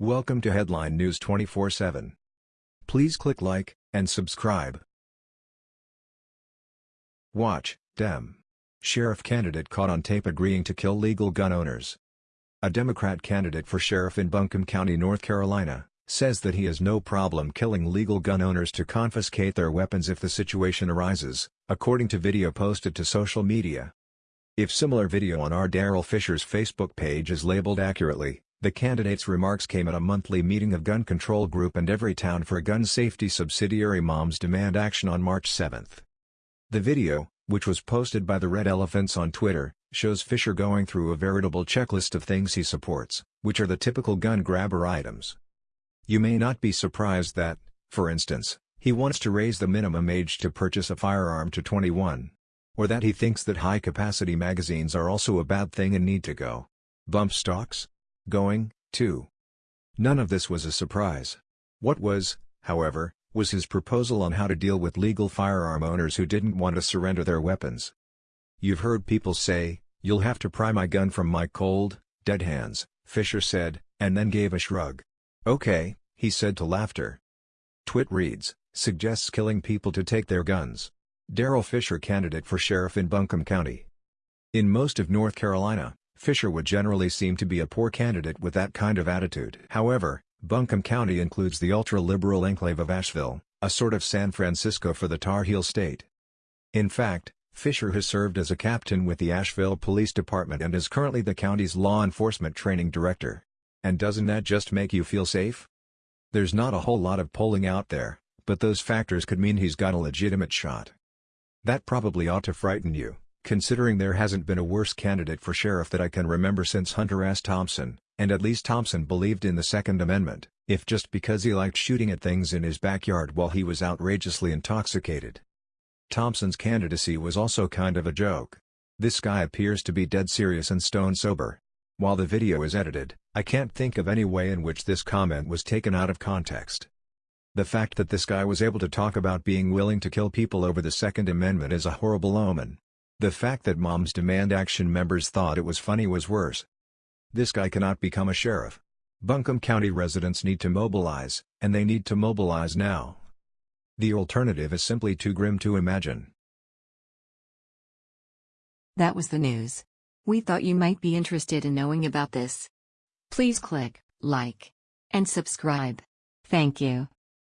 Welcome to Headline News 24/7. Please click like and subscribe. Watch, Dem. Sheriff candidate caught on tape agreeing to kill legal gun owners. A Democrat candidate for sheriff in Buncombe County, North Carolina, says that he has no problem killing legal gun owners to confiscate their weapons if the situation arises, according to video posted to social media. If similar video on our Daryl Fisher's Facebook page is labeled accurately, the candidate's remarks came at a monthly meeting of Gun Control Group and Everytown for Gun Safety subsidiary Moms Demand Action on March 7. The video, which was posted by the Red Elephants on Twitter, shows Fisher going through a veritable checklist of things he supports, which are the typical gun grabber items. You may not be surprised that, for instance, he wants to raise the minimum age to purchase a firearm to 21. Or that he thinks that high-capacity magazines are also a bad thing and need to go. Bump stocks? Going, too. None of this was a surprise. What was, however, was his proposal on how to deal with legal firearm owners who didn't want to surrender their weapons. You've heard people say, you'll have to pry my gun from my cold, dead hands, Fisher said, and then gave a shrug. Okay, he said to laughter. Twit reads, suggests killing people to take their guns. Daryl Fisher candidate for sheriff in Buncombe County. In most of North Carolina, Fisher would generally seem to be a poor candidate with that kind of attitude. However, Buncombe County includes the ultra-liberal enclave of Asheville, a sort of San Francisco for the Tar Heel State. In fact, Fisher has served as a captain with the Asheville Police Department and is currently the county's law enforcement training director. And doesn't that just make you feel safe? There's not a whole lot of polling out there, but those factors could mean he's got a legitimate shot. That probably ought to frighten you considering there hasn't been a worse candidate for sheriff that I can remember since Hunter S. Thompson, and at least Thompson believed in the Second Amendment, if just because he liked shooting at things in his backyard while he was outrageously intoxicated. Thompson's candidacy was also kind of a joke. This guy appears to be dead serious and stone sober. While the video is edited, I can't think of any way in which this comment was taken out of context. The fact that this guy was able to talk about being willing to kill people over the Second Amendment is a horrible omen. The fact that Moms Demand Action members thought it was funny was worse. This guy cannot become a sheriff. Buncombe County residents need to mobilize, and they need to mobilize now. The alternative is simply too grim to imagine. That was the news. We thought you might be interested in knowing about this. Please click like and subscribe. Thank you.